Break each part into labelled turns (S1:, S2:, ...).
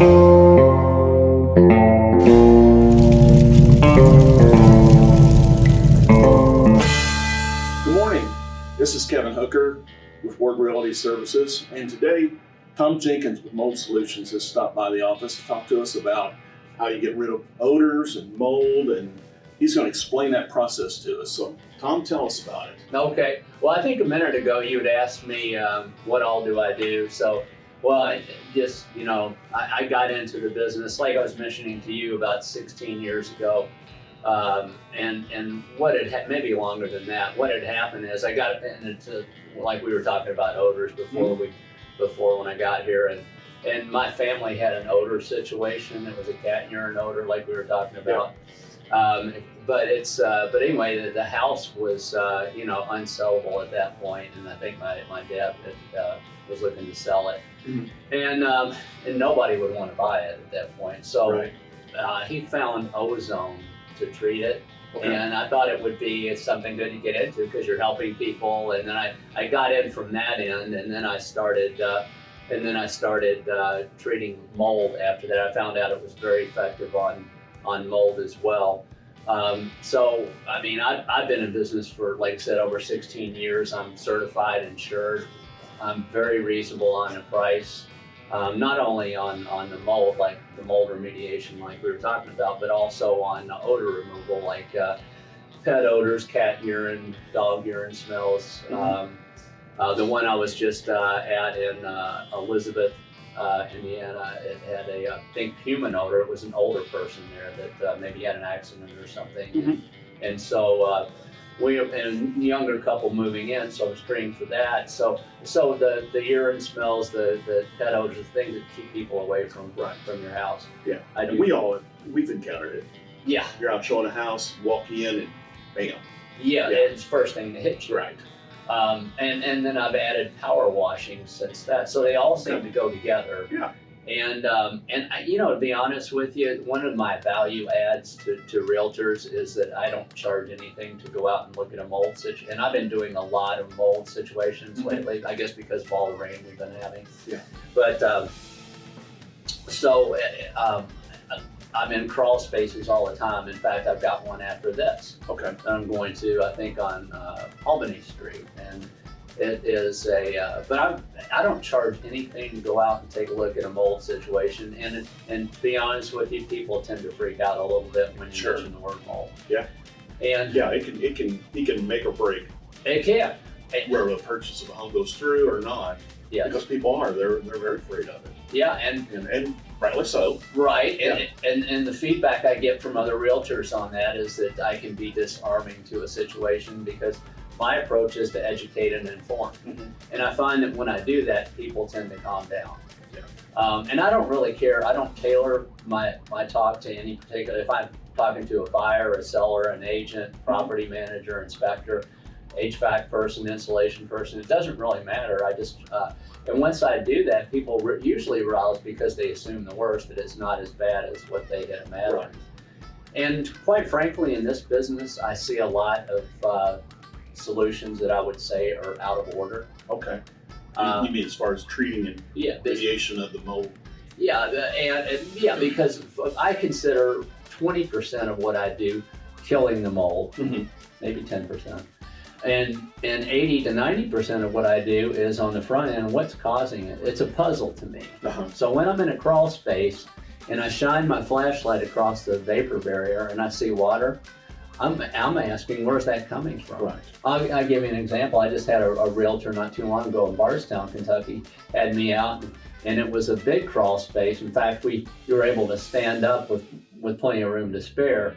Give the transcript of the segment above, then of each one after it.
S1: Good morning. This is Kevin Hooker with Ward Realty Services, and today Tom Jenkins with Mold Solutions has stopped by the office to talk to us about how you get rid of odors and mold, and he's going to explain that process to us. So, Tom, tell us about it.
S2: Okay. Well, I think a minute ago you had asked me um, what all do I do. So, well, I just you know, I, I got into the business like I was mentioning to you about 16 years ago, um, and and what had ha- maybe longer than that. What had happened is I got into like we were talking about odors before we before when I got here, and and my family had an odor situation. It was a cat urine odor, like we were talking about. Um, but it's uh, but anyway, the, the house was uh, you know unsellable at that point, and I think my my dad had, uh, was looking to sell it. And um, and nobody would want to buy it at that point. So
S1: Right.
S2: uh, he found ozone to treat it,
S1: Okay.
S2: and I thought it would be something good to get into because you're helping people. And then I, I got in from that end, and then I started, uh, and then I started uh, treating mold. After that, I found out it was very effective on on mold as well. Um, so, I mean, I've, I've been in business for, like I said, over 16 years. I'm certified, insured. I'm very reasonable on the price. Um, not only on, on the mold, like the mold remediation, like we were talking about, but also on odor removal, like uh, pet odors, cat urine, dog urine smells.
S1: Mhm.
S2: Um, uh, the one I was just uh, at in uh, Elizabeth, uh, Indiana, it had a, uh, I think, human odor. It was an older person there that uh, maybe had an accident or something.
S1: Mhm.
S2: And so uh, we, and younger couple moving in, so I'm screening for that. So so the, the urine smells, the, the pet odors, the things that keep people away from
S1: Right.
S2: from your house.
S1: Yeah.
S2: I do.
S1: We all we've encountered it.
S2: yeah,
S1: You're out showing a house, walk in, and bam.
S2: yeah,
S1: Yeah.
S2: It's first thing that hits you.
S1: Right.
S2: Um, and and then I've added power washing since that. So they all seem
S1: Okay.
S2: to go together.
S1: Yeah.
S2: And um, and I, you know, to be honest with you, one of my value adds to, to realtors is that I don't charge anything to go out and look at a mold situation. And I've been doing a lot of mold situations
S1: Mhm.
S2: lately. I guess because of all the rain we've been having.
S1: Yeah.
S2: But um, so uh, um, I'm in crawl spaces all the time. In fact, I've got one after this
S1: Okay.
S2: I'm going to, I think, on uh, Albany Street. And it is a, uh, but I'm, I don't charge anything to go out and take a look at a mold situation. And, it, and to be honest with you, people tend to freak out a little bit when you
S1: Sure.
S2: mention the word mold.
S1: Yeah.
S2: And
S1: Yeah, it can it can it can make or break
S2: it can. It-
S1: where the purchase of a home goes through or not.
S2: Yes.
S1: Because people are they're they're very afraid of it,
S2: Yeah, and
S1: and and rightly so.
S2: Right, and, and and the feedback I get from other realtors on that is that I can be disarming to a situation because my approach is to educate and inform,
S1: Mhm.
S2: and I find that when I do that, people tend to calm down.
S1: Yeah.
S2: Um, and I don't really care. I don't tailor my my talk to any particular. If I'm talking to a buyer, a seller, an agent, property manager, inspector, HVAC person, insulation person, it doesn't really matter. I just uh, and once I do that, people usually rouse because they assume the worst, that it's not as bad as what they had imagined.
S1: Right.
S2: And quite frankly, in this business, I see a lot of uh, solutions that I would say are out of order.
S1: Okay. You-
S2: Um,
S1: you mean as far as treating and
S2: yeah,
S1: radiation of the mold?
S2: yeah, the- and, and yeah, because I consider 20% of what I do killing the mold,
S1: Mhm.
S2: maybe 10%. And and 80 to 90% of what I do is on the front end, what's causing it? It's a puzzle to me.
S1: Uh-huh.
S2: So when I'm in a crawl space and I shine my flashlight across the vapor barrier and I see water, I'm, I'm asking, where's that coming from?
S1: Right.
S2: I'll, I'll give you an example. I just had a, a realtor not too long ago in Bardstown, Kentucky, had me out, and it was a big crawl space. In fact, we, we were able to stand up with, with plenty of room to spare.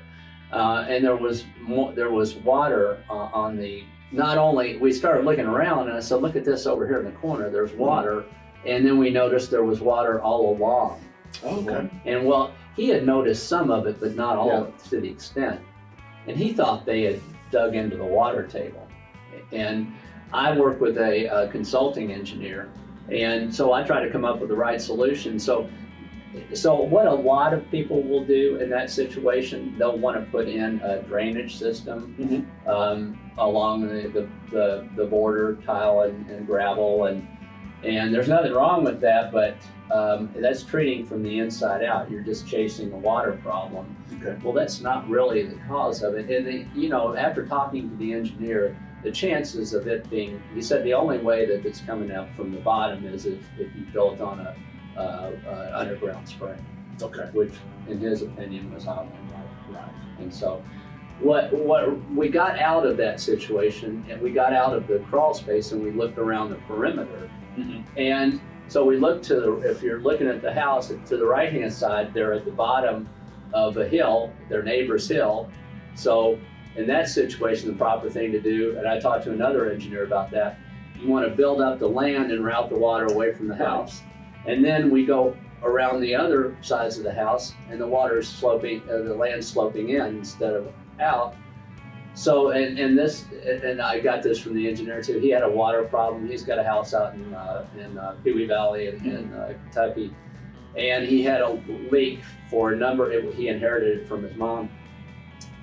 S2: Uh, and there was more, there was water uh, on the, not only, we started looking around and I said, look at this over here in the corner, there's water. And then we noticed there was water all along.
S1: Okay.
S2: And well, he had noticed some of it, but not all of it to the extent. And he thought they had dug into the water table. And I work with a, uh consulting engineer, and so I try to come up with the right solution. So, so what a lot of people will do in that situation, they'll want to put in a drainage system um, along the, the, the, the border tile and, and gravel and And there's nothing wrong with that, but um, that's treating from the inside out. You're just chasing the water problem.
S1: Okay.
S2: Well, that's not really the cause of it. And, the, you know, after talking to the engineer, the chances of it being, he said the only way that it's coming out from the bottom is if, if you built on a, uh, uh, underground spring,
S1: Okay.
S2: which in his opinion was out right. And so what, what we got out of that situation and we got out of the crawl space and we looked around the perimeter
S1: Mhm.
S2: and so we look to the, if you're looking at the house, to the right-hand side, they're at the bottom of a hill, their neighbor's hill. So in that situation, the proper thing to do, and I talked to another engineer about that, you want to build up the land and route the water away from the house. And then we go around the other sides of the house and the water is sloping, uh, the land sloping in instead of out. So, and, and this, and I got this from the engineer too. He had a water problem. He's got a house out in, uh, in uh, Pewee Valley in, in uh, Kentucky. And he had a leak for a number, it, he inherited it from his mom,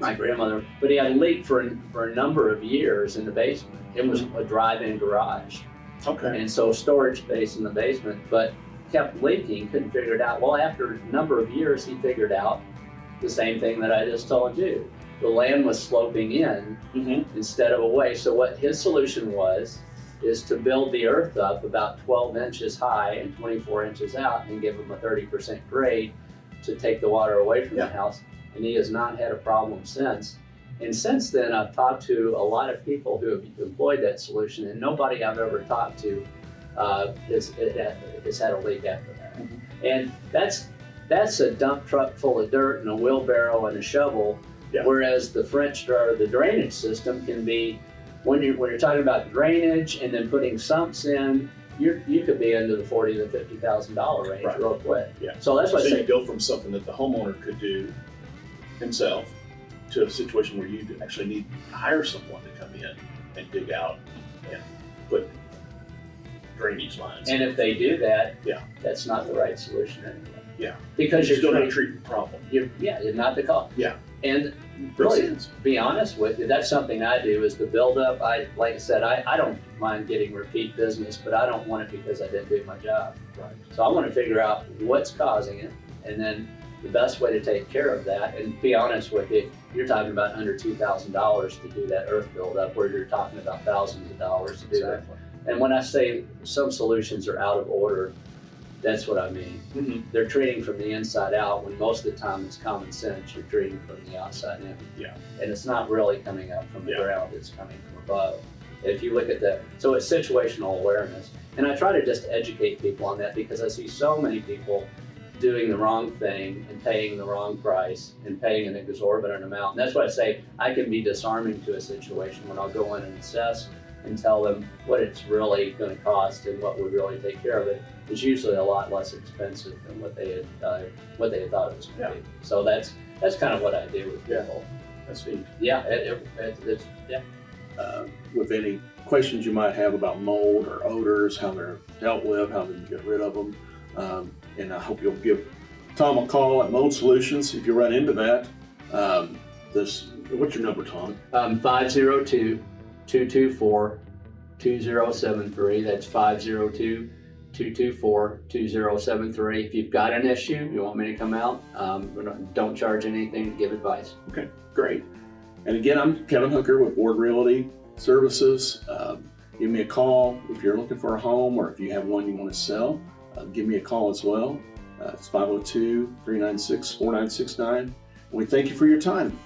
S2: my grandmother, but he had a leak for, a- for a number of years in the basement. It was a drive-in garage.
S1: Okay.
S2: And so storage space in the basement, but kept leaking, couldn't figure it out. Well, after a number of years, he figured out the same thing that I just told you. The land was sloping in
S1: Mm-hmm.
S2: instead of away. So what his solution was, is to build the earth up about 12 inches high and 24 inches out and give him a 30% grade to take the water away from
S1: Yeah.
S2: the house. And he has not had a problem since. And since then, I've talked to a lot of people who have employed that solution, and nobody I've ever talked to uh, has, has had a leak after that.
S1: Mhm.
S2: And that's that's a dump truck full of dirt and a wheelbarrow and a shovel.
S1: Yeah.
S2: Whereas the French or the drainage system can be when you're when you're talking about drainage and then putting sumps in, you you could be into the forty to fifty thousand dollar range
S1: Right.
S2: real quick.
S1: Yeah.
S2: So that's
S1: So
S2: what I
S1: you
S2: say.
S1: go from something that the homeowner could do himself to a situation where you actually need to hire someone to come in and dig out and put drainage lines.
S2: And if they do that,
S1: Yeah.
S2: that's not the right solution anyway.
S1: Yeah.
S2: Because
S1: you're
S2: you're
S1: still
S2: trying-
S1: not treating the problem.
S2: you're yeah, you're not the cause.
S1: Yeah.
S2: And really, to be honest with you, that's something I do is the build up. I like I said, I, I don't mind getting repeat business, but I don't want it because I didn't do my job.
S1: Right.
S2: So I want to figure out what's causing it, and then the best way to take care of that. And be honest with you, you're talking about under two thousand dollars to do that earth buildup, where you're talking about thousands of dollars to do that.
S1: Exactly.
S2: And when I say some solutions are out of order, that's what I mean.
S1: Mhm.
S2: They're treating from the inside out when most of the time it's common sense. You're treating from the outside in.
S1: Yeah.
S2: And it's not really coming up from the
S1: Yeah.
S2: ground, it's coming from above. If you look at that, so it's situational awareness. And I try to just educate people on that because I see so many people doing the wrong thing and paying the wrong price and paying an exorbitant amount. And that's why I say I can be disarming to a situation when I'll go in and assess and tell them what it's really going to cost and what would really take care of. It's usually a lot less expensive than what they had uh, what they had thought it was going to be. So that's that's kind of what I do with
S1: Yeah. That's neat.
S2: Yeah, it, it, it, yeah.
S1: uh, with any questions you might have about mold or odors, how they're dealt with, how to get rid of them. Um, and I hope you'll give Tom a call at Mold Solutions if you run into that. Um, this, what's your number, Tom?
S2: Um, 502 224 2073. That's 502 224 2073. If you've got an issue, you want me to come out, um, don't- charge anything give advice.
S1: Okay, great. And again, I'm Kevin Hooker with Ward Realty Services. Um, give me a call if you're looking for a home or if you have one you want to sell. Uh, give me a call as well. Uh, it's 502 396 4969. We thank you for your time.